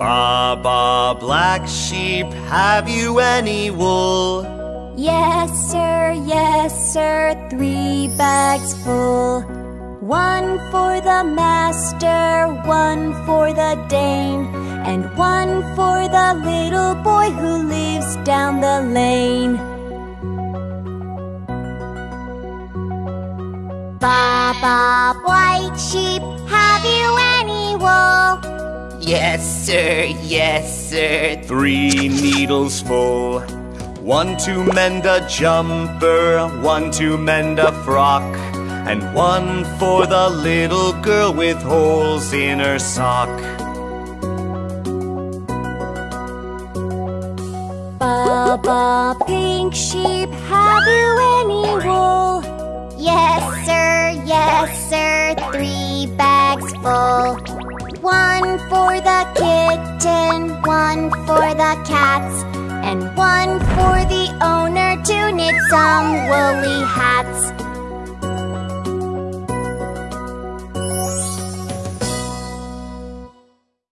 Baba, black sheep, have you any wool? Yes, sir, yes, sir, three bags full. One for the master, one for the dame, and one for the little boy who lives down the lane. Baba, white sheep, have you any wool? Yes, sir, yes, sir, three needles full. One to mend a jumper, one to mend a frock, and one for the little girl with holes in her sock. Baba, pink sheep, have you any wool? Yes, sir, yes, sir, three bags full. Cats, and one for the owner to knit some woolly hats.